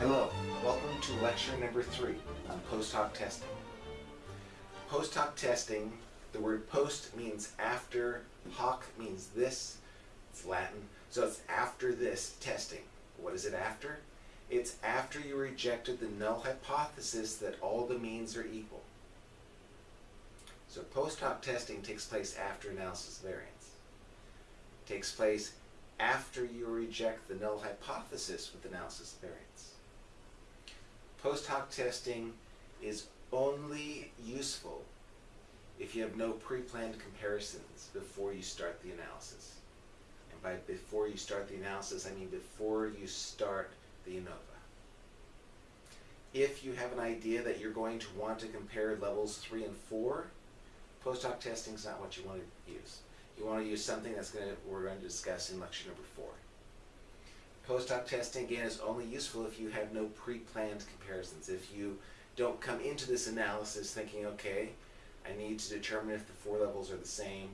Hello, welcome to lecture number three on post hoc testing. Post hoc testing, the word post means after, hoc means this, it's Latin, so it's after this testing. What is it after? It's after you rejected the null hypothesis that all the means are equal. So post hoc testing takes place after analysis variance. It takes place after you reject the null hypothesis with analysis variance. Post hoc testing is only useful if you have no pre-planned comparisons before you start the analysis. And by before you start the analysis, I mean before you start the ANOVA. If you have an idea that you're going to want to compare levels 3 and 4, post hoc testing is not what you want to use. You want to use something that's going to, we're going to discuss in lecture number 4. Post hoc testing, again, is only useful if you have no pre-planned comparisons. If you don't come into this analysis thinking, okay, I need to determine if the four levels are the same,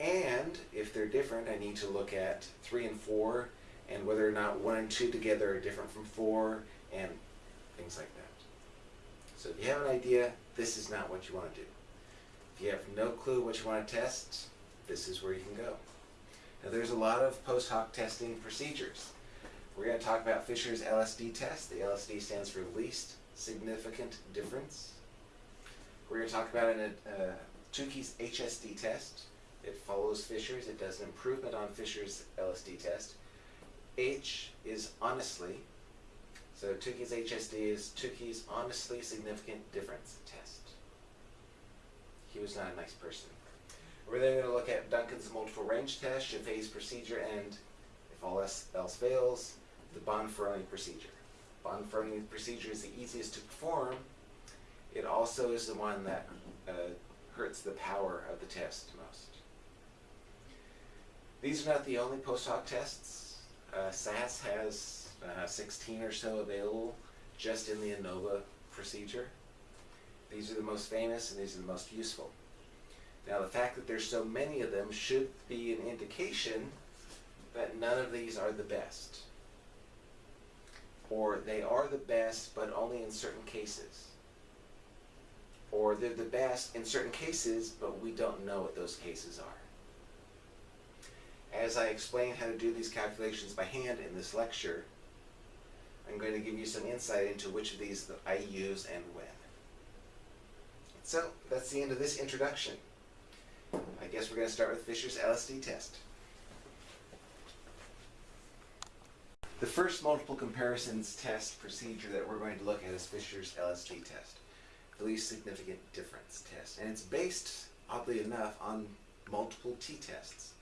and if they're different, I need to look at 3 and 4, and whether or not 1 and 2 together are different from 4, and things like that. So if you have an idea, this is not what you want to do. If you have no clue what you want to test, this is where you can go. Now there's a lot of post hoc testing procedures. We're going to talk about Fisher's LSD test. The LSD stands for least significant difference. We're going to talk about an, uh, Tukey's HSD test. It follows Fisher's. It does an improvement on Fisher's LSD test. H is honestly. So Tukey's HSD is Tukey's honestly significant difference test. He was not a nice person. We're then going to look at Duncan's multiple range test, Scheffé's procedure, and if all else, else fails, the Bonferroni procedure. Bonferroni procedure is the easiest to perform. It also is the one that uh, hurts the power of the test most. These are not the only post hoc tests. Uh, SAS has uh, 16 or so available just in the ANOVA procedure. These are the most famous and these are the most useful. Now the fact that there's so many of them should be an indication that none of these are the best. Or they are the best but only in certain cases. Or they're the best in certain cases but we don't know what those cases are. As I explain how to do these calculations by hand in this lecture, I'm going to give you some insight into which of these that I use and when. So that's the end of this introduction. I guess we're going to start with Fisher's LSD test. The first multiple comparisons test procedure that we're going to look at is Fisher's LSD test, the least significant difference test. And it's based, oddly enough, on multiple t-tests.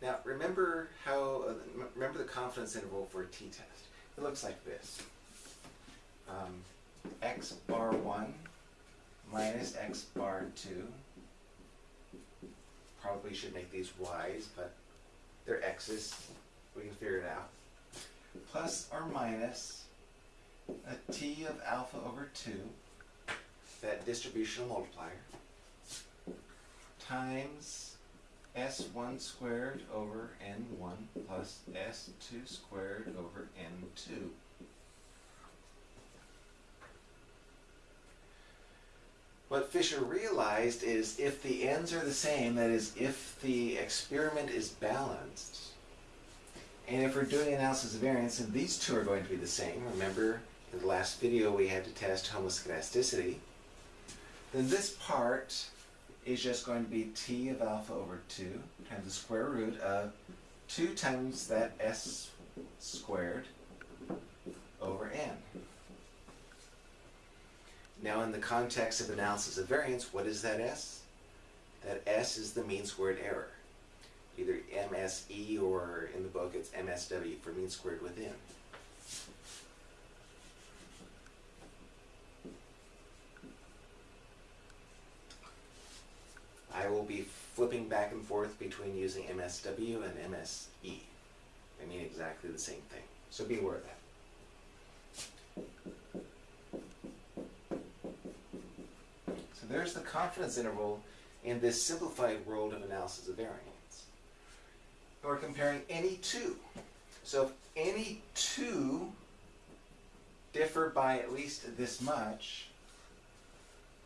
Now, remember how, uh, remember the confidence interval for a t-test. It looks like this. Um, x bar 1 minus x bar 2 probably should make these y's, but they're x's. We can figure it out. Plus or minus a t of alpha over 2, that distributional multiplier, times s1 squared over n1 plus s2 squared over n2. What Fisher realized is if the ends are the same, that is, if the experiment is balanced, and if we're doing analysis of variance, and these two are going to be the same, remember in the last video we had to test homoscedasticity, then this part is just going to be t of alpha over 2 times the square root of 2 times that s squared over n. Now in the context of analysis of variance, what is that S? That S is the mean squared error. MSE or in the book it's MSW for mean squared within. I will be flipping back and forth between using MSW and MSE. They mean exactly the same thing. So be aware of that. So there's the confidence interval in this simplified world of analysis of variance. We're comparing any two. So if any two differ by at least this much,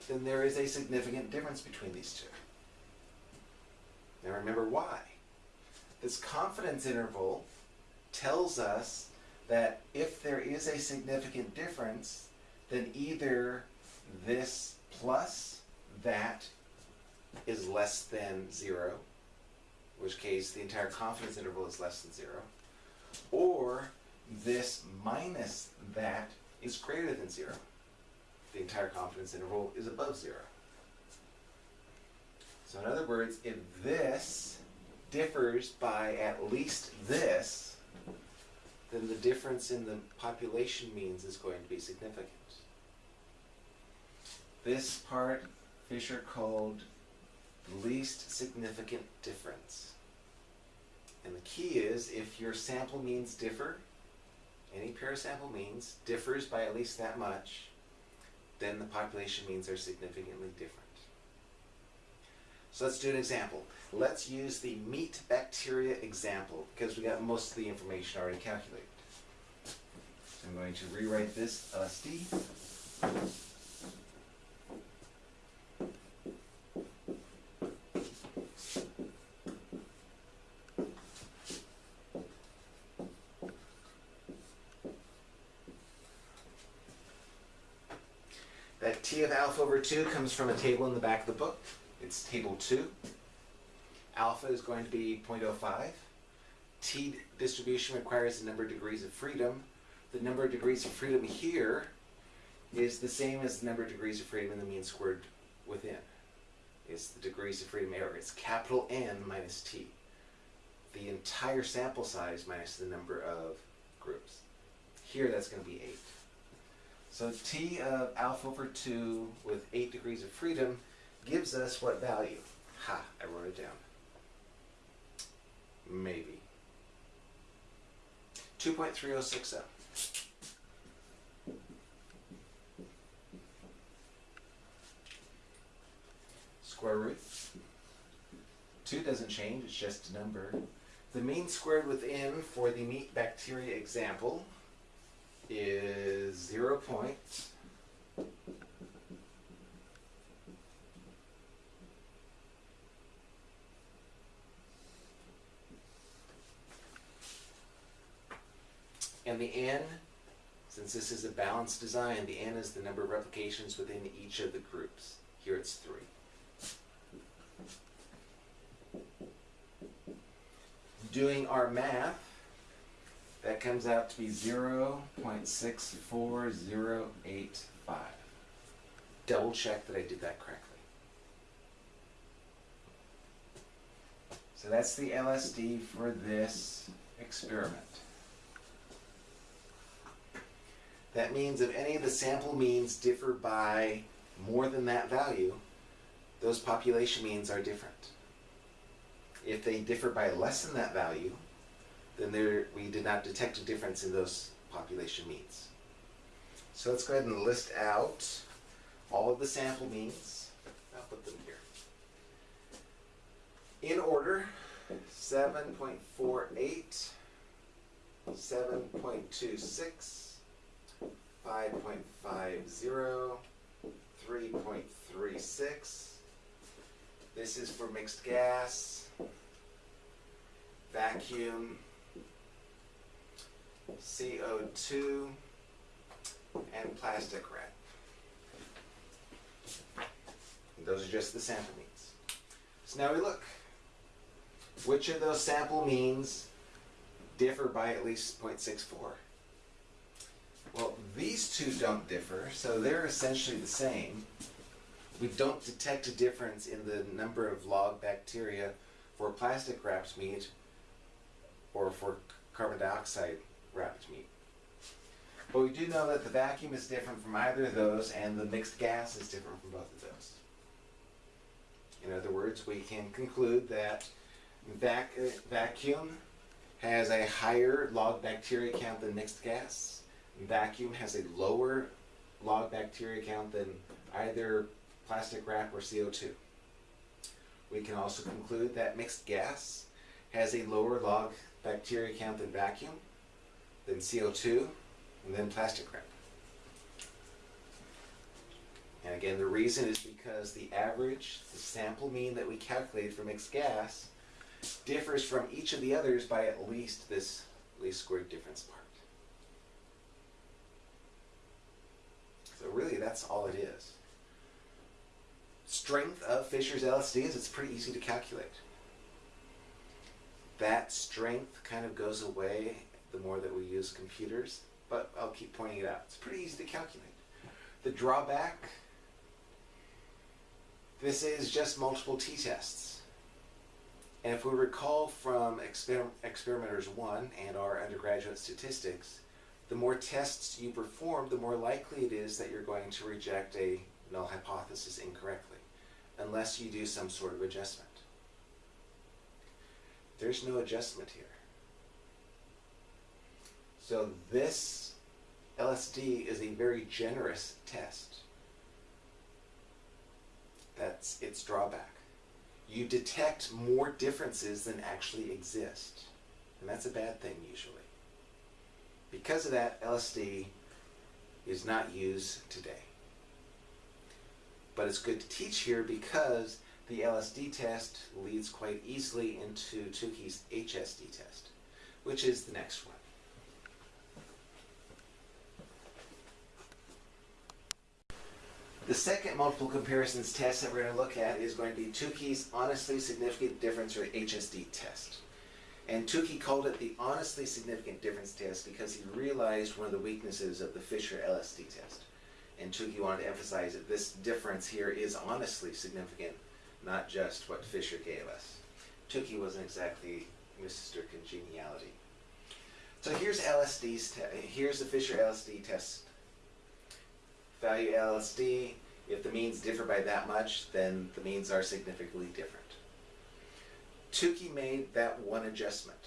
then there is a significant difference between these two. Now remember why. This confidence interval tells us that if there is a significant difference, then either this plus that is less than zero, which case the entire confidence interval is less than zero, or this minus that is greater than zero. The entire confidence interval is above zero. So in other words, if this differs by at least this, then the difference in the population means is going to be significant. This part Fisher called least significant difference. And the key is if your sample means differ, any pair of sample means differs by at least that much, then the population means are significantly different. So let's do an example. Let's use the meat bacteria example because we got most of the information already calculated. I'm going to rewrite this uh, LSD. That T 2 comes from a table in the back of the book. It's table 2. Alpha is going to be 0.05. T distribution requires the number of degrees of freedom. The number of degrees of freedom here is the same as the number of degrees of freedom in the mean squared within. It's the degrees of freedom error. It's capital N minus T. The entire sample size minus the number of groups. Here that's going to be 8. So T of alpha over 2 with 8 degrees of freedom gives us what value? Ha, I wrote it down. Maybe. 2.3060. Square root. 2 doesn't change, it's just a number. The mean squared within for the meat bacteria example is 0 point And the n, since this is a balanced design, the n is the number of replications within each of the groups. Here it's 3. Doing our math, that comes out to be 0.64085. Double check that I did that correctly. So that's the LSD for this experiment. That means if any of the sample means differ by more than that value, those population means are different. If they differ by less than that value, then there, we did not detect a difference in those population means. So let's go ahead and list out all of the sample means. I'll put them here. In order, 7.48, 7.26, 5.50, 3.36. This is for mixed gas, vacuum, CO2, and plastic wrap. Those are just the sample means. So now we look. Which of those sample means differ by at least 0.64? Well, these two don't differ, so they're essentially the same. We don't detect a difference in the number of log bacteria for plastic wrapped meat or for carbon dioxide wrapped meat. But we do know that the vacuum is different from either of those and the mixed gas is different from both of those. In other words, we can conclude that vac uh, vacuum has a higher log bacteria count than mixed gas vacuum has a lower log bacteria count than either plastic wrap or CO2. We can also conclude that mixed gas has a lower log bacteria count than vacuum, than CO2, and then plastic wrap. And again, the reason is because the average, the sample mean that we calculated for mixed gas, differs from each of the others by at least this least squared difference part. So really, that's all it is. Strength of Fisher's LSD is it's pretty easy to calculate. That strength kind of goes away the more that we use computers, but I'll keep pointing it out. It's pretty easy to calculate. The drawback, this is just multiple t-tests. And if we recall from exper experimenters one and our undergraduate statistics, the more tests you perform, the more likely it is that you're going to reject a null hypothesis incorrectly, unless you do some sort of adjustment. There's no adjustment here. So this LSD is a very generous test. That's its drawback. You detect more differences than actually exist. And that's a bad thing usually. Because of that, LSD is not used today. But it's good to teach here because the LSD test leads quite easily into Tukey's HSD test, which is the next one. The second multiple comparisons test that we're going to look at is going to be Tukey's honestly significant difference or HSD test. And Tukey called it the honestly significant difference test because he realized one of the weaknesses of the Fisher LSD test. And Tukey wanted to emphasize that this difference here is honestly significant, not just what Fisher gave us. Tukey wasn't exactly Mr. Congeniality. So here's LSD's here's the Fisher LSD test value LSD. If the means differ by that much, then the means are significantly different. Tukey made that one adjustment.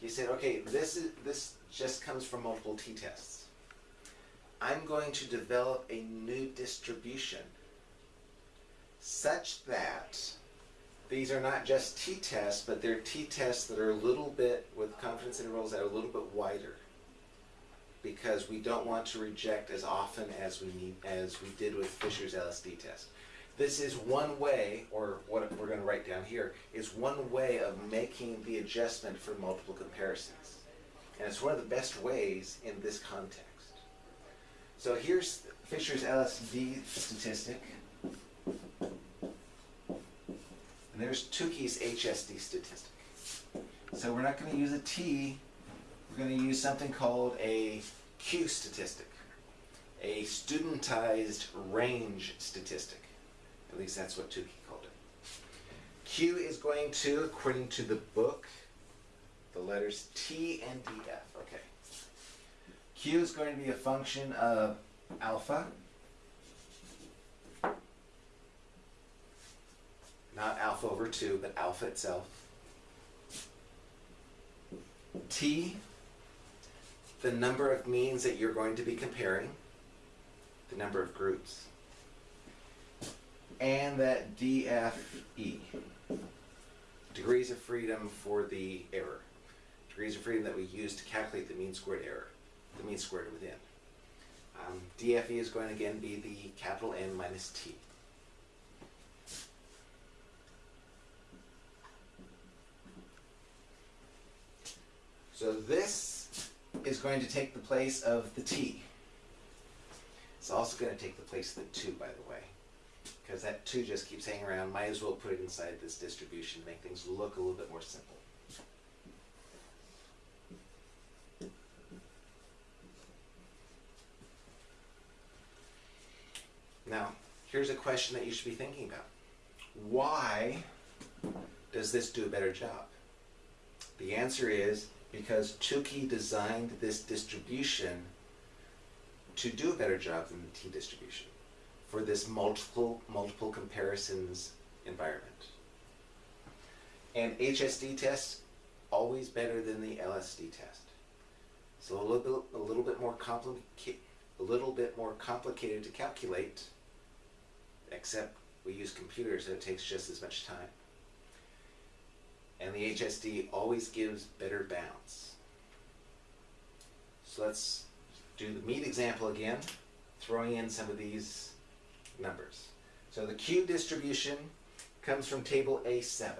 He said, okay, this, is, this just comes from multiple t-tests. I'm going to develop a new distribution such that these are not just t-tests, but they're t-tests that are a little bit, with confidence intervals that are a little bit wider because we don't want to reject as often as we need as we did with Fisher's LSD test. This is one way, or what we're going to write down here, is one way of making the adjustment for multiple comparisons. And it's one of the best ways in this context. So here's Fisher's LSD statistic. And there's Tukey's HSD statistic. So we're not going to use a T, we're going to use something called a Q statistic, a studentized range statistic. At least that's what Tukey called it. Q is going to, according to the book, the letters T and DF. Okay. Q is going to be a function of alpha, not alpha over 2, but alpha itself. T, the number of means that you're going to be comparing, the number of groups and that DFE, degrees of freedom for the error, degrees of freedom that we use to calculate the mean squared error, the mean squared within. Um, DFE is going to again be the capital N minus T. So this is going to take the place of the T. It's also going to take the place of the 2, by the way because that 2 just keeps hanging around. Might as well put it inside this distribution, make things look a little bit more simple. Now, here's a question that you should be thinking about. Why does this do a better job? The answer is because Tukey designed this distribution to do a better job than the T distribution for this multiple, multiple comparisons environment. And HSD test, always better than the LSD test. So a little bit, a little bit more complicated, a little bit more complicated to calculate, except we use computers, so it takes just as much time. And the HSD always gives better bounds. So let's do the meat example again, throwing in some of these numbers. So the Q distribution comes from table A7.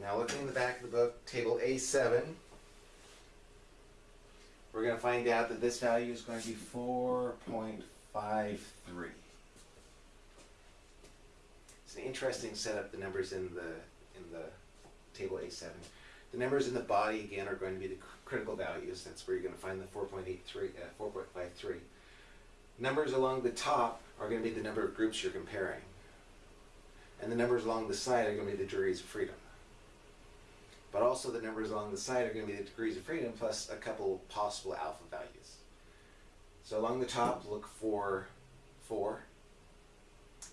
Now looking in the back of the book, table A7, we're going to find out that this value is going to be 4.53. It's an interesting setup, the numbers in the, in the table A7. The numbers in the body, again, are going to be the critical values. That's where you're going to find the 4.83, uh, 4.53. Numbers along the top are going to be the number of groups you're comparing. And the numbers along the side are going to be the degrees of freedom. But also the numbers along the side are going to be the degrees of freedom plus a couple possible alpha values. So along the top, look for 4.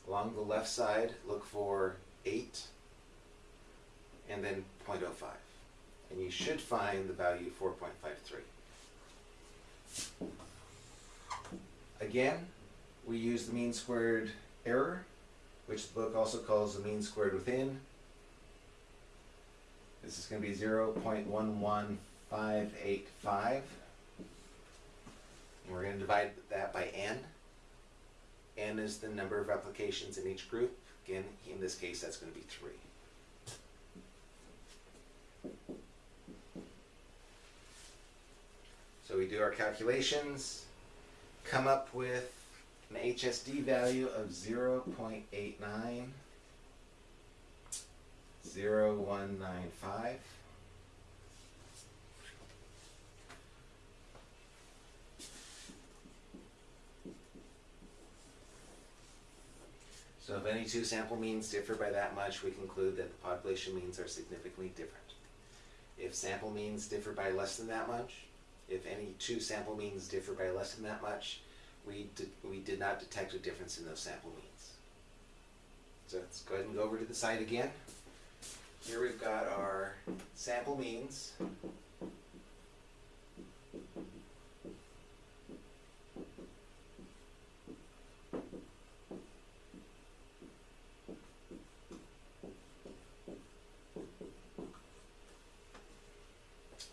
Along the left side, look for 8. And then 0.05. And you should find the value 4.53. Again, we use the mean squared error, which the book also calls the mean squared within. This is going to be 0.11585. We're going to divide that by n. n is the number of replications in each group. Again, in this case, that's going to be 3. So we do our calculations, come up with an HSD value of 0.89, 0195. So if any two sample means differ by that much, we conclude that the population means are significantly different. If sample means differ by less than that much, if any two sample means differ by less than that much, we did, we did not detect a difference in those sample means. So let's go ahead and go over to the site again. Here we've got our sample means.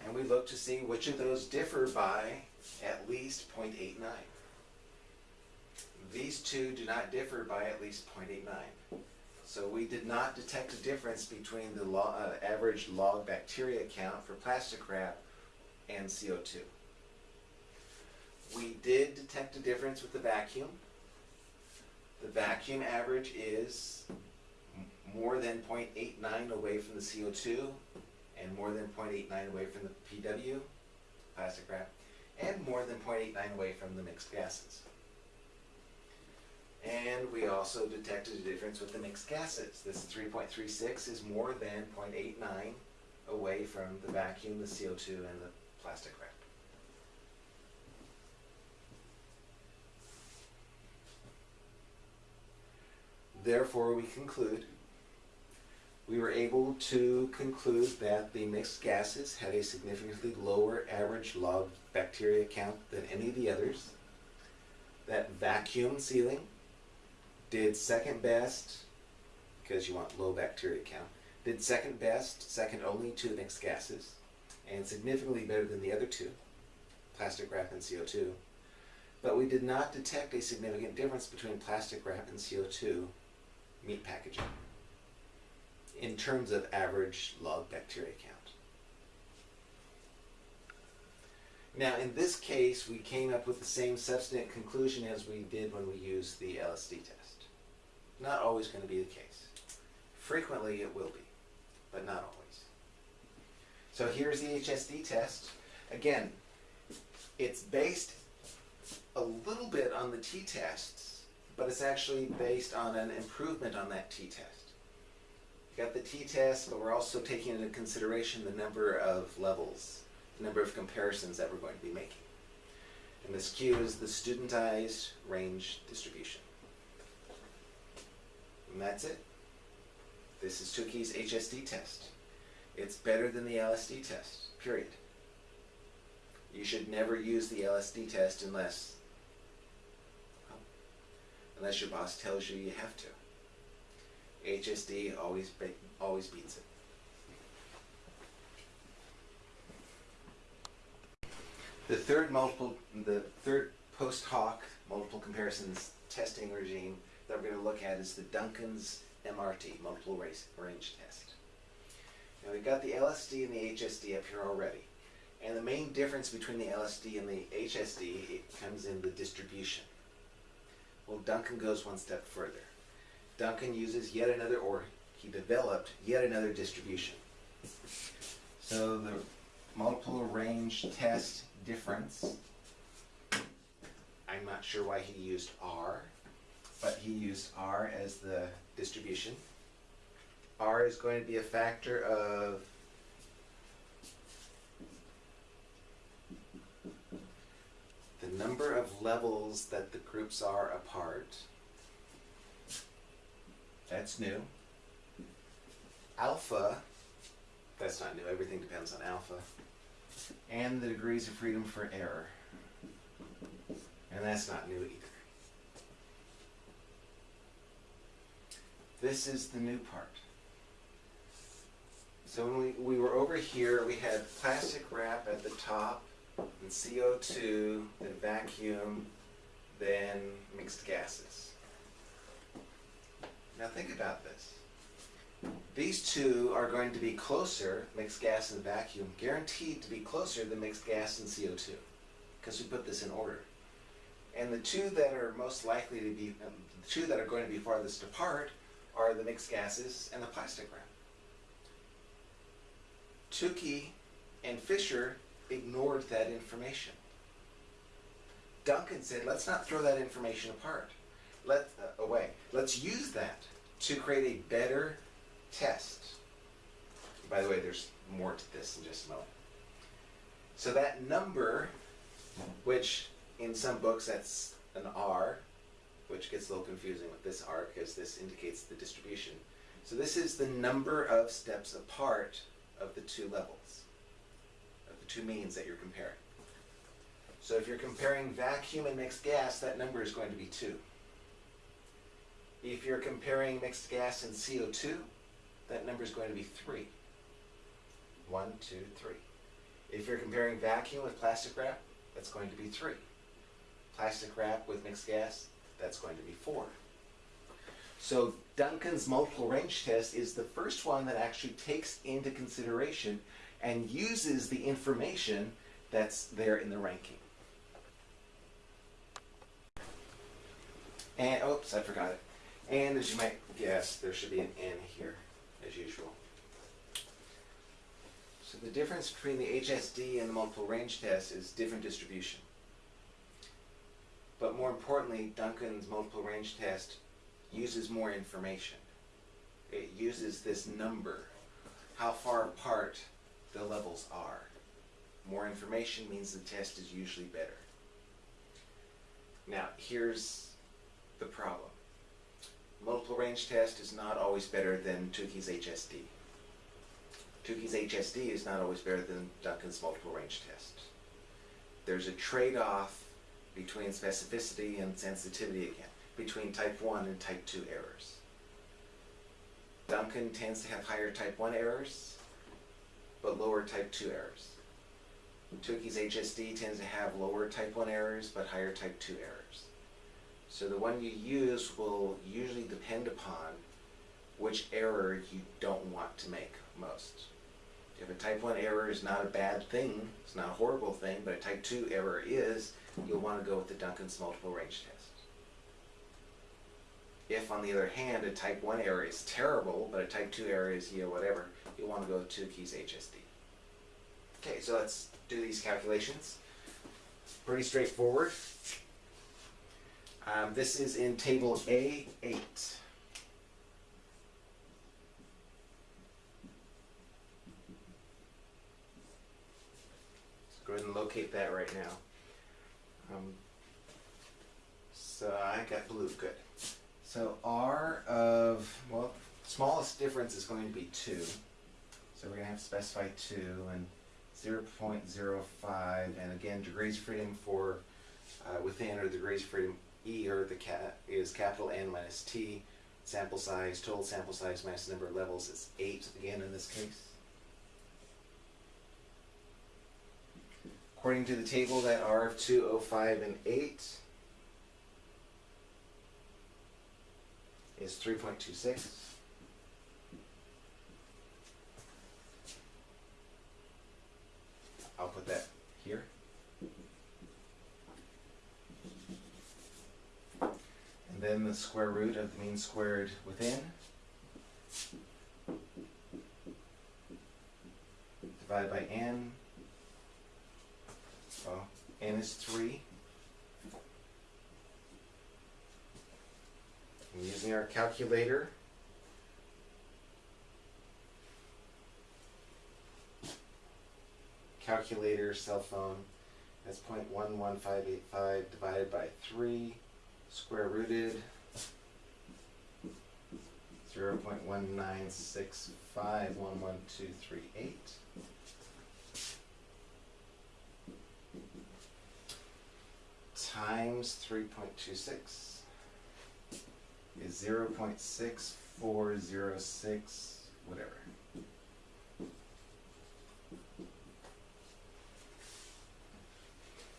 And we look to see which of those differ by at least 0.89. These two do not differ by at least 0.89. So we did not detect a difference between the uh, average log bacteria count for plastic wrap and CO2. We did detect a difference with the vacuum. The vacuum average is more than 0.89 away from the CO2 and more than 0.89 away from the PW, plastic wrap, and more than 0.89 away from the mixed gases. And we also detected a difference with the mixed gases. This 3.36 is more than 0.89 away from the vacuum, the CO2, and the plastic wrap. Therefore, we conclude, we were able to conclude that the mixed gases had a significantly lower average log bacteria count than any of the others. That vacuum sealing did second best, because you want low bacteria count, did second best, second only to the mixed gases, and significantly better than the other two, plastic wrap and CO2. But we did not detect a significant difference between plastic wrap and CO2 meat packaging in terms of average log bacteria count. Now, in this case, we came up with the same substantive conclusion as we did when we used the LSD test. Not always going to be the case. Frequently it will be, but not always. So here's the HSD test. Again, it's based a little bit on the t-tests, but it's actually based on an improvement on that t-test. Got the t-test, but we're also taking into consideration the number of levels, the number of comparisons that we're going to be making. And this Q is the studentized range distribution. And that's it. This is Tukey's HSD test. It's better than the LSD test, period. You should never use the LSD test unless unless your boss tells you you have to. HSD always be, always beats it. The third multiple, the third post hoc multiple comparisons testing regime that we're going to look at is the Duncan's MRT, multiple race, range test. Now we've got the LSD and the HSD up here already. And the main difference between the LSD and the HSD it comes in the distribution. Well, Duncan goes one step further. Duncan uses yet another, or he developed yet another distribution. So the multiple range test difference, I'm not sure why he used R, but he used R as the distribution. R is going to be a factor of the number of levels that the groups are apart. That's new. Alpha, that's not new, everything depends on alpha. And the degrees of freedom for error. And that's not new either. This is the new part. So when we, we were over here, we had plastic wrap at the top, and CO2, then vacuum, then mixed gases. Now think about this. These two are going to be closer, mixed gas and vacuum, guaranteed to be closer than mixed gas and CO2, because we put this in order. And the two that are most likely to be, um, the two that are going to be farthest apart are the mixed gases and the plastic wrap. Tukey and Fisher ignored that information. Duncan said, let's not throw that information apart. Let, uh, away. Let's use that to create a better test. By the way, there's more to this in just a moment. So that number, which in some books that's an R, which gets a little confusing with this R because this indicates the distribution. So this is the number of steps apart of the two levels, of the two means that you're comparing. So if you're comparing vacuum and mixed gas, that number is going to be 2. If you're comparing mixed gas and CO2, that number is going to be 3. 1, 2, 3. If you're comparing vacuum with plastic wrap, that's going to be 3. Plastic wrap with mixed gas, that's going to be 4. So Duncan's multiple range test is the first one that actually takes into consideration and uses the information that's there in the ranking. And, oops, I forgot it. And as you might guess, there should be an N here, as usual. So the difference between the HSD and the multiple range test is different distribution. But more importantly, Duncan's multiple range test uses more information. It uses this number, how far apart the levels are. More information means the test is usually better. Now, here's the problem. Multiple range test is not always better than Tukey's HSD. Tukey's HSD is not always better than Duncan's multiple range test. There's a trade-off between specificity and sensitivity again, between type 1 and type 2 errors. Duncan tends to have higher type 1 errors, but lower type 2 errors. Tukey's HSD tends to have lower type 1 errors, but higher type 2 errors. So the one you use will usually depend upon which error you don't want to make most. If a type 1 error is not a bad thing, it's not a horrible thing, but a type 2 error is, you'll want to go with the Duncan's multiple range test. If, on the other hand, a type 1 error is terrible, but a type 2 error is, you know, whatever, you'll want to go with Tukey's HSD. Okay, so let's do these calculations. Pretty straightforward. Um, this is in table A8. go ahead and locate that right now. Um, so I got blue, good. So R of, well, smallest difference is going to be 2. So we're going to have to specify 2 and 0 0.05 and again degrees freedom for uh, within or degrees freedom E or the cat is capital N minus T. Sample size, total sample size minus number of levels is 8 again in this case. According to the table, that R of 2, O, 5, and 8 is 3.26. I'll put that here. And then the square root of the mean squared within. Divided by n. Well, n is 3. And using our calculator, calculator, cell phone, that's 0.11585 divided by 3, square rooted, 0.1965112338. Times 3.26 is 0.6406, whatever.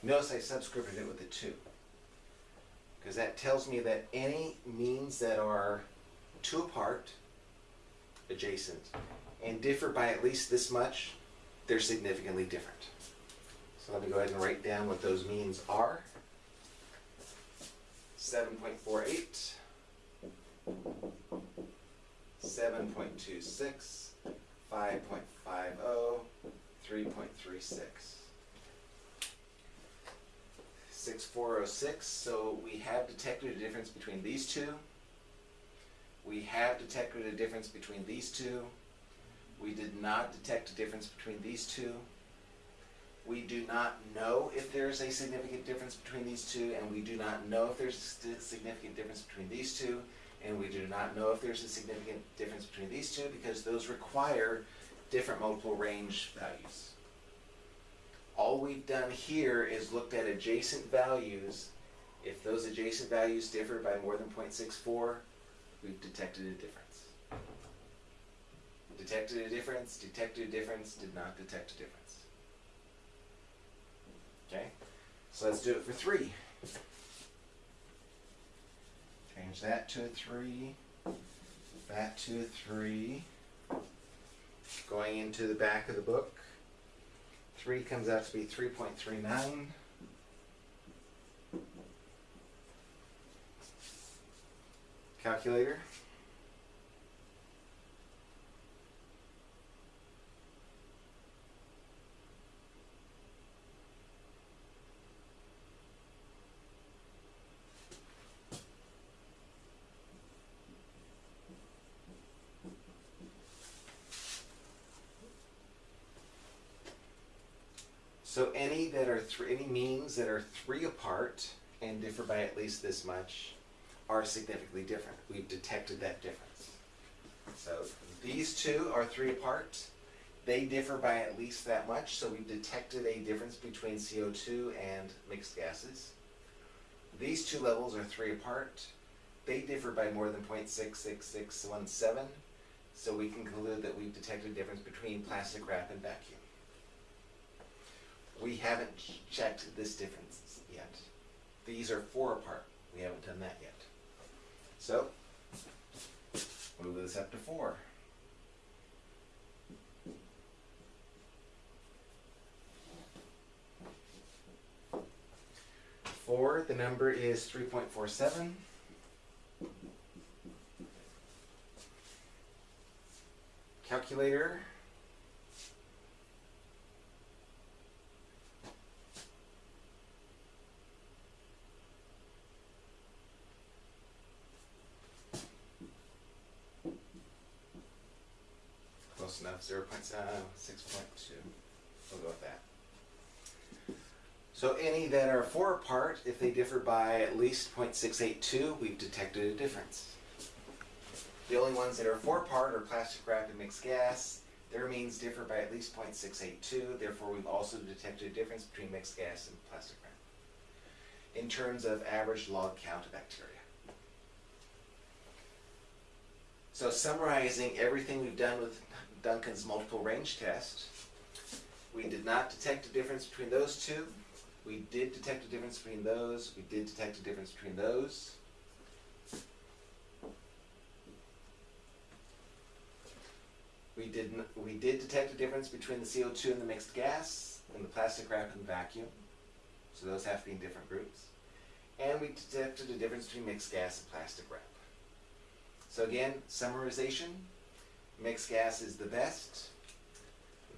Notice I subscripted it with a 2. Because that tells me that any means that are two apart, adjacent, and differ by at least this much, they're significantly different. So let me go ahead and write down what those means are. 7.48, 7.26, 5.50, 3.36. 6406, so we have detected a difference between these two. We have detected a difference between these two. We did not detect a difference between these two. We do not know if there's a significant difference between these two, and we do not know if there's a significant difference between these two, and we do not know if there's a significant difference between these two because those require different multiple range values. All we've done here is looked at adjacent values. If those adjacent values differ by more than 0.64, we've detected a difference. Detected a difference, detected a difference, did not detect a difference. Okay, so let's do it for three. Change that to a three, that to a three. Going into the back of the book, three comes out to be three point three nine. Calculator. So three, any means that are three apart and differ by at least this much are significantly different. We've detected that difference. So these two are three apart. They differ by at least that much, so we've detected a difference between CO2 and mixed gases. These two levels are three apart. They differ by more than 0.66617, so we can conclude that we've detected a difference between plastic wrap and vacuum. We haven't checked this difference yet. These are four apart. We haven't done that yet. So, move this up to four. Four, the number is three point four seven. Calculator. Close enough, zero point seven, six point two. We'll go with that. So any that are four apart, if they differ by at least 0.682, we've detected a difference. The only ones that are four apart are plastic wrap and mixed gas. Their means differ by at least 0.682, therefore we've also detected a difference between mixed gas and plastic wrap. In terms of average log count of bacteria. So summarizing everything we've done with Duncan's multiple range test, we did not detect a difference between those two. We did detect a difference between those. We did detect a difference between those. We did, we did detect a difference between the CO2 and the mixed gas, and the plastic wrap and vacuum. So those have to be in different groups. And we detected a difference between mixed gas and plastic wrap. So again, summarization, mixed gas is the best,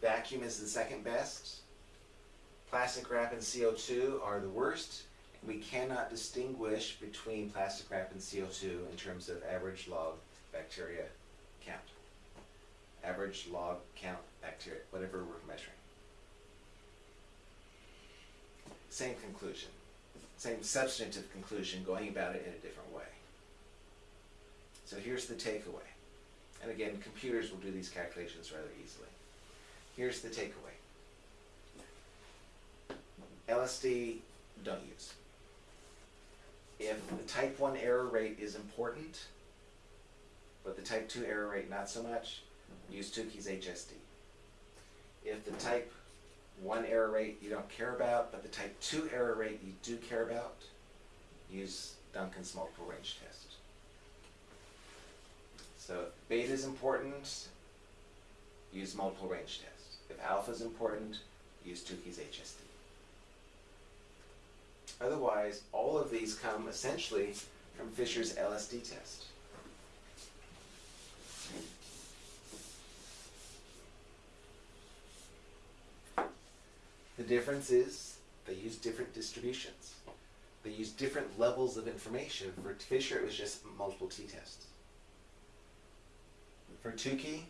vacuum is the second best, plastic wrap and CO2 are the worst, we cannot distinguish between plastic wrap and CO2 in terms of average log bacteria count. Average log count bacteria, whatever we're measuring. Same conclusion, same substantive conclusion, going about it in a different way. So here's the takeaway. And again, computers will do these calculations rather easily. Here's the takeaway. LSD, don't use. If the type 1 error rate is important, but the type 2 error rate not so much, use Tukey's HSD. If the type 1 error rate you don't care about, but the type 2 error rate you do care about, use Duncan's multiple range test. So if beta is important, use multiple range test. If alpha is important, use Tukey's HSD. Otherwise, all of these come essentially from Fisher's LSD test. The difference is they use different distributions. They use different levels of information. For Fisher, it was just multiple t-tests. For Tukey,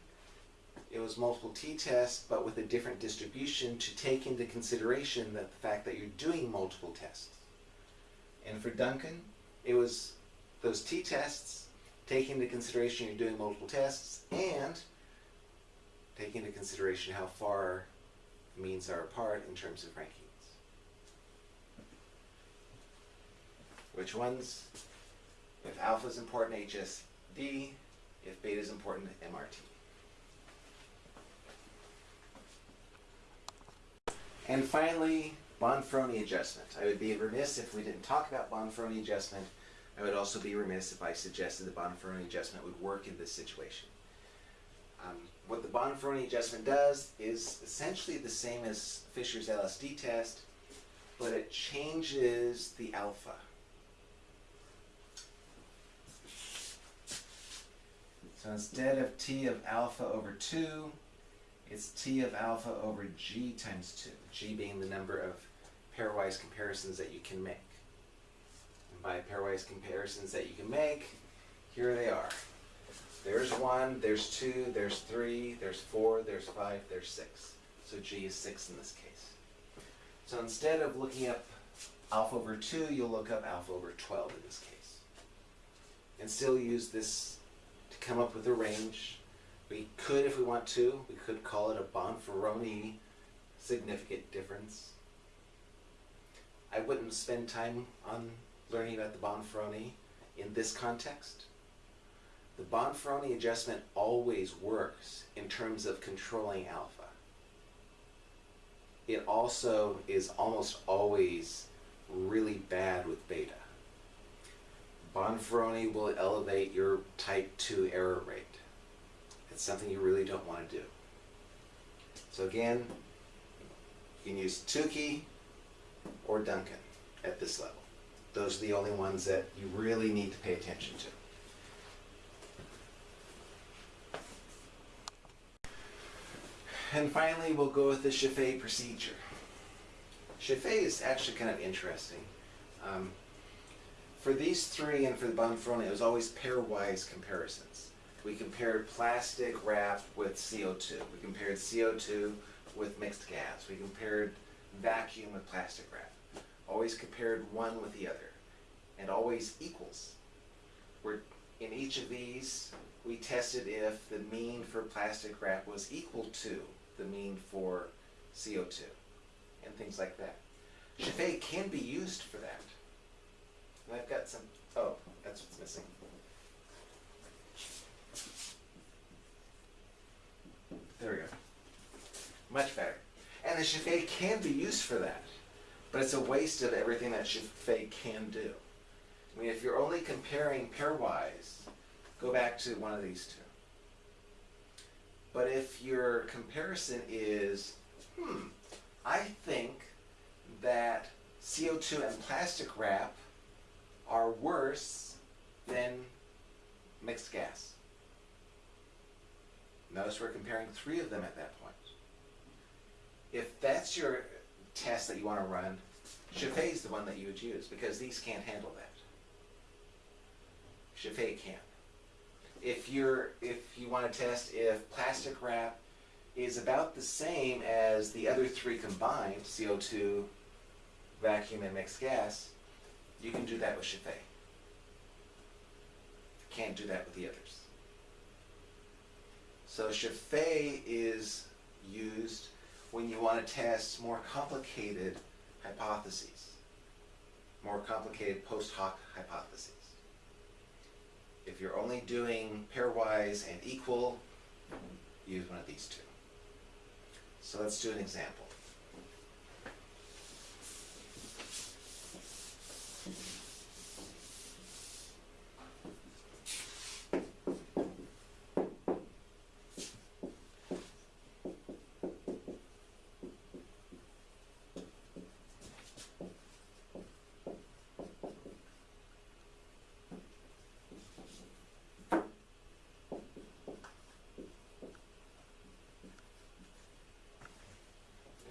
it was multiple t-tests, but with a different distribution to take into consideration that the fact that you're doing multiple tests. And for Duncan, it was those t-tests, taking into consideration you're doing multiple tests, and taking into consideration how far means are apart in terms of rankings. Which ones? If alpha is important, HSD. If beta is important, MRT. And finally, Bonferroni adjustment. I would be remiss if we didn't talk about Bonferroni adjustment. I would also be remiss if I suggested the Bonferroni adjustment would work in this situation. Um, what the Bonferroni adjustment does is essentially the same as Fisher's LSD test, but it changes the alpha. So instead of T of alpha over 2, it's T of alpha over G times 2, G being the number of pairwise comparisons that you can make. And by pairwise comparisons that you can make, here they are. There's 1, there's 2, there's 3, there's 4, there's 5, there's 6. So G is 6 in this case. So instead of looking up alpha over 2, you'll look up alpha over 12 in this case. And still use this come up with a range. We could, if we want to, we could call it a Bonferroni significant difference. I wouldn't spend time on learning about the Bonferroni in this context. The Bonferroni adjustment always works in terms of controlling alpha. It also is almost always really bad with beta. Bonferroni will elevate your type 2 error rate. It's something you really don't want to do. So again, you can use Tukey or Duncan at this level. Those are the only ones that you really need to pay attention to. And finally, we'll go with the Scheffé procedure. Scheffé is actually kind of interesting. Um, for these three and for the Bonferroni, it was always pairwise comparisons. We compared plastic wrap with CO2. We compared CO2 with mixed gas. We compared vacuum with plastic wrap. Always compared one with the other. And always equals. We're, in each of these, we tested if the mean for plastic wrap was equal to the mean for CO2 and things like that. Scheffé can be used for that. And I've got some, oh, that's what's missing. There we go. Much better. And the Scheffé can be used for that, but it's a waste of everything that Scheffé can do. I mean, if you're only comparing pairwise, go back to one of these two. But if your comparison is, hmm, I think that CO2 and plastic wrap are worse than mixed gas. Notice we're comparing three of them at that point. If that's your test that you want to run, Scheffé is the one that you would use because these can't handle that. Scheffé can. If you're if you want to test if plastic wrap is about the same as the other three combined, CO2, vacuum, and mixed gas, you can do that with Scheffé. Can't do that with the others. So Scheffé is used when you want to test more complicated hypotheses, more complicated post hoc hypotheses. If you're only doing pairwise and equal, use one of these two. So let's do an example.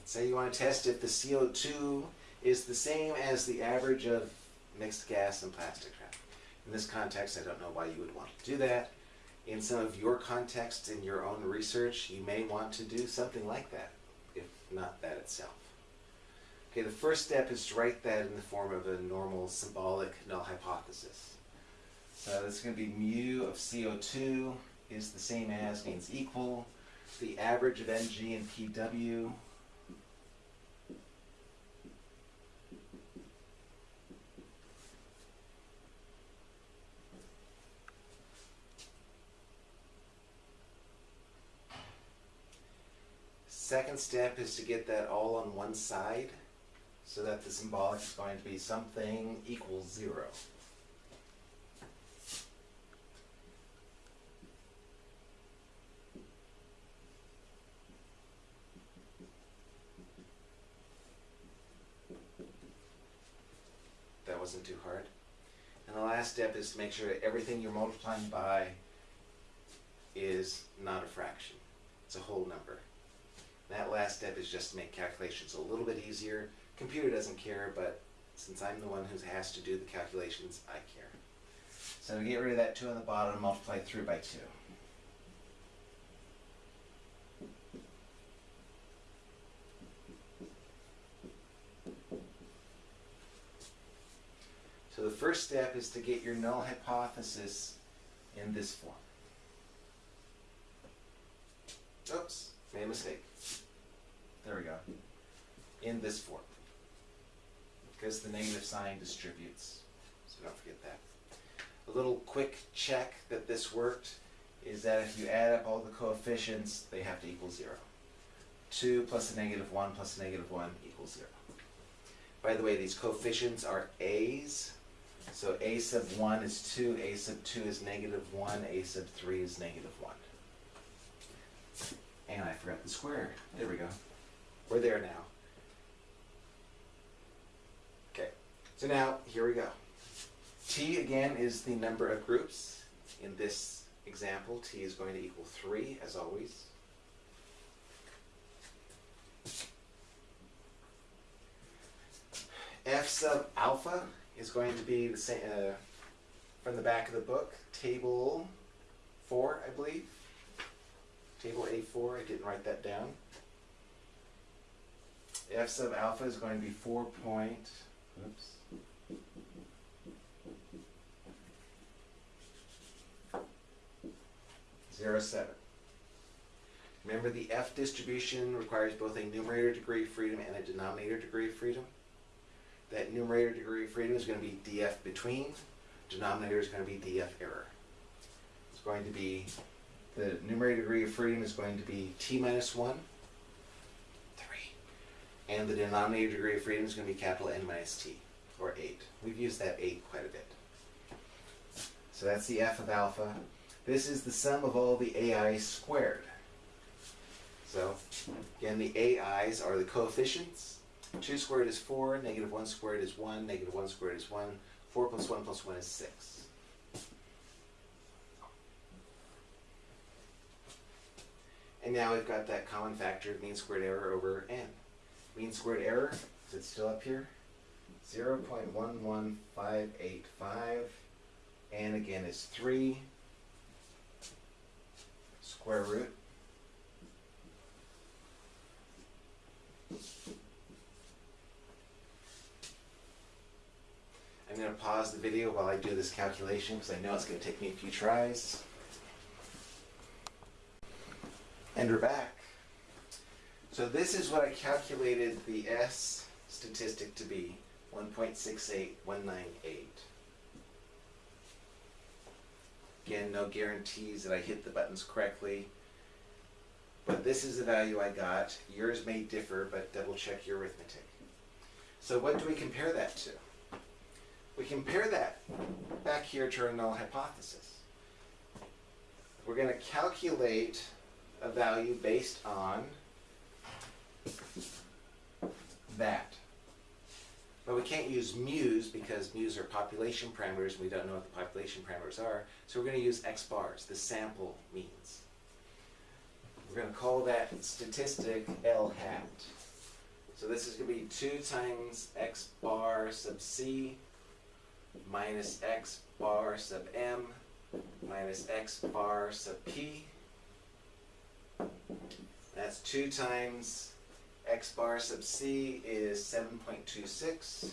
Say you want to test if the CO2 is the same as the average of mixed gas and plastic wrap. In this context, I don't know why you would want to do that. In some of your contexts in your own research, you may want to do something like that, if not that itself. Okay, the first step is to write that in the form of a normal symbolic null hypothesis. So this is going to be mu of CO2 is the same as means equal. The average of Ng and Pw Second step is to get that all on one side so that the symbolic is going to be something equals zero. That wasn't too hard. And the last step is to make sure that everything you're multiplying by is not a fraction. It's a whole number. That last step is just to make calculations a little bit easier. Computer doesn't care, but since I'm the one who has to do the calculations, I care. So get rid of that 2 on the bottom, and multiply through by 2. So the first step is to get your null hypothesis in this form. Oops, made a mistake. There we go. In this form. Because the negative sign distributes. So don't forget that. A little quick check that this worked is that if you add up all the coefficients, they have to equal 0. 2 plus a negative 1 plus a negative 1 equals 0. By the way, these coefficients are a's. So a sub 1 is 2, a sub 2 is negative 1, a sub 3 is negative 1. And I forgot the square. There we go. We're there now. Okay, so now here we go. T again is the number of groups. In this example, T is going to equal 3 as always. F sub alpha is going to be the same uh, from the back of the book, table 4, I believe. Table A4, I didn't write that down f sub alpha is going to be 4 point, oops, zero seven. Remember the F distribution requires both a numerator degree of freedom and a denominator degree of freedom. That numerator degree of freedom is going to be df between, denominator is going to be df error. It's going to be, the numerator degree of freedom is going to be t minus 1, And the denominator degree of freedom is going to be capital N minus T, or 8. We've used that 8 quite a bit. So that's the f of alpha. This is the sum of all the ai squared. So, again, the ai's are the coefficients. 2 squared is 4, negative 1 squared is 1, negative 1 squared is 1, 4 plus 1 plus 1 is 6. And now we've got that common factor of mean squared error over n. Mean squared error, is it still up here? 0.11585, and again is 3 square root I'm going to pause the video while I do this calculation because I know it's going to take me a few tries. And we're back. So this is what I calculated the S statistic to be, 1.68198. Again, no guarantees that I hit the buttons correctly. But this is the value I got. Yours may differ, but double check your arithmetic. So what do we compare that to? We compare that back here to our null hypothesis. We're going to calculate a value based on that. But we can't use mu's because mu's are population parameters and we don't know what the population parameters are. So we're going to use x bars, the sample means. We're going to call that statistic L hat. So this is going to be 2 times x bar sub c minus x bar sub m minus x bar sub p. That's 2 times x bar sub c is 7.26.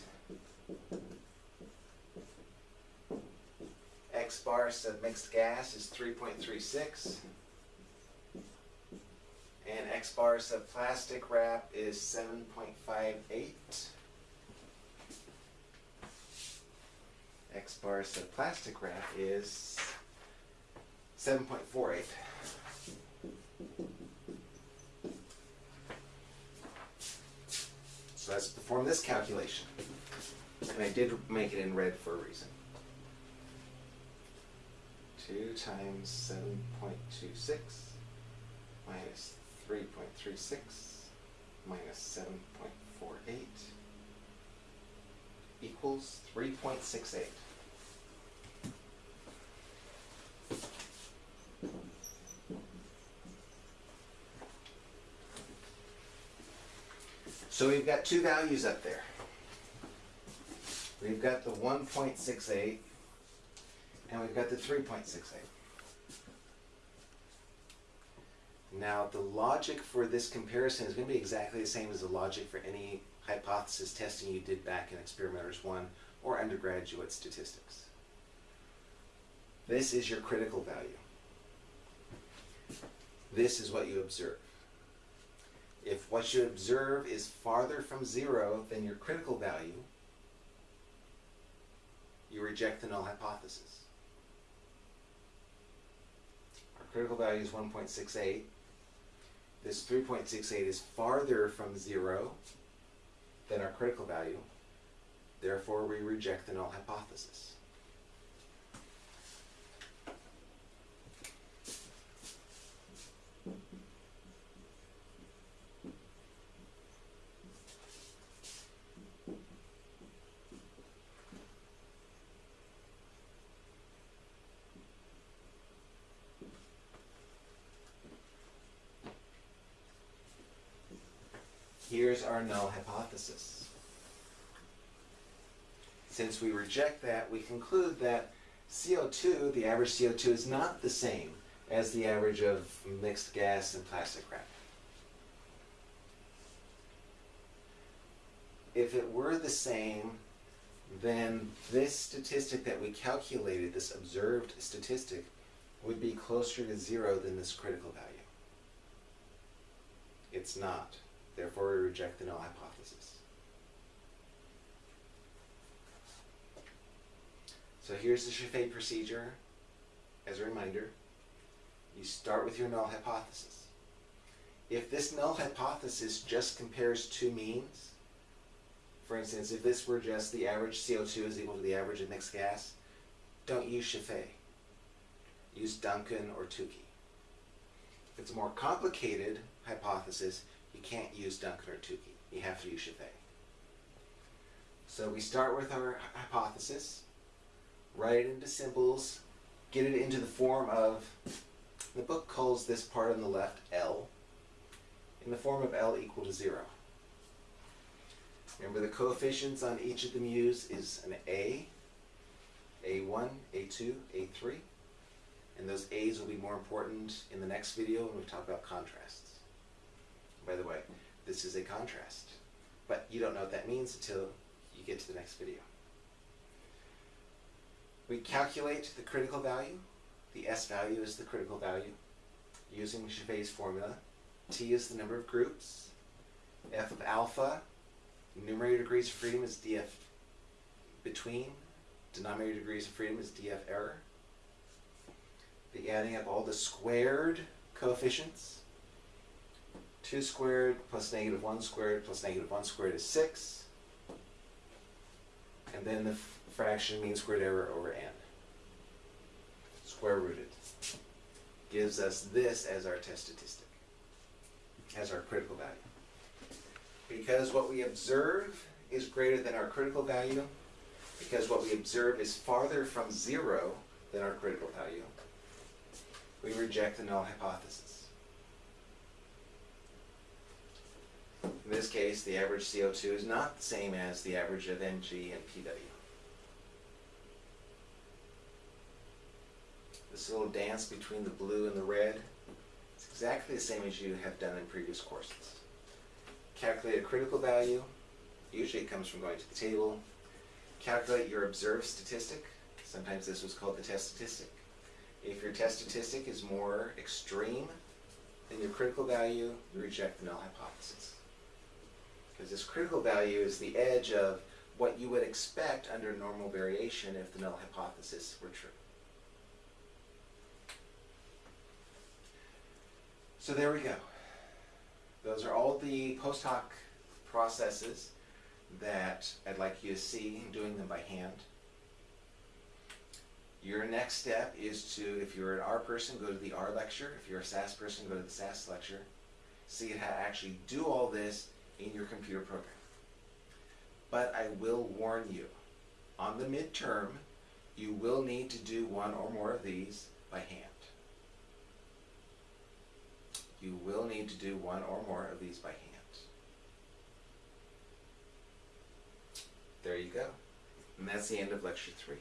x bar sub mixed gas is 3.36. And x bar sub plastic wrap is 7.58. X bar sub plastic wrap is 7.48. Let's perform this calculation. And I did make it in red for a reason. 2 times 7.26 minus 3.36 minus 7.48 equals 3.68. So we've got two values up there. We've got the 1.68 and we've got the 3.68. Now the logic for this comparison is going to be exactly the same as the logic for any hypothesis testing you did back in Experimenters 1 or undergraduate statistics. This is your critical value. This is what you observe. If what you observe is farther from zero than your critical value, you reject the null hypothesis. Our critical value is 1.68. This 3.68 is farther from zero than our critical value. Therefore, we reject the null hypothesis. Our null hypothesis. Since we reject that, we conclude that CO2, the average CO2, is not the same as the average of mixed gas and plastic wrap. If it were the same, then this statistic that we calculated, this observed statistic, would be closer to zero than this critical value. It's not. Therefore, we reject the null hypothesis. So here's the Scheffé procedure. As a reminder, you start with your null hypothesis. If this null hypothesis just compares two means, for instance, if this were just the average CO2 is equal to the average of mixed gas, don't use Scheffé. Use Duncan or Tukey. If it's a more complicated hypothesis, you can't use Duncan or Tukey. You have to use Scheffé. So we start with our hypothesis, write it into symbols, get it into the form of, the book calls this part on the left L, in the form of L equal to zero. Remember the coefficients on each of the mu's is an A, A1, A2, A3, and those A's will be more important in the next video when we talk about contrasts. By the way, this is a contrast, but you don't know what that means until you get to the next video. We calculate the critical value. The S value is the critical value using Scheffé's formula. T is the number of groups. F of alpha, numerator degrees of freedom is df between. Denominator degrees of freedom is df error. The adding up all the squared coefficients. 2 squared plus negative 1 squared plus negative 1 squared is 6 and then the fraction mean squared error over n. Square rooted. Gives us this as our test statistic, as our critical value. Because what we observe is greater than our critical value, because what we observe is farther from zero than our critical value, we reject the null hypothesis. In this case, the average CO2 is not the same as the average of Mg and Pw. This little dance between the blue and the red is exactly the same as you have done in previous courses. Calculate a critical value. Usually it comes from going to the table. Calculate your observed statistic. Sometimes this was called the test statistic. If your test statistic is more extreme than your critical value, you reject the null hypothesis because this critical value is the edge of what you would expect under normal variation if the null hypothesis were true. So there we go. Those are all the post hoc processes that I'd like you to see doing them by hand. Your next step is to, if you're an R person, go to the R lecture. If you're a SAS person, go to the SAS lecture. See how to actually do all this in your computer program. But I will warn you, on the midterm, you will need to do one or more of these by hand. You will need to do one or more of these by hand. There you go. And that's the end of lecture three.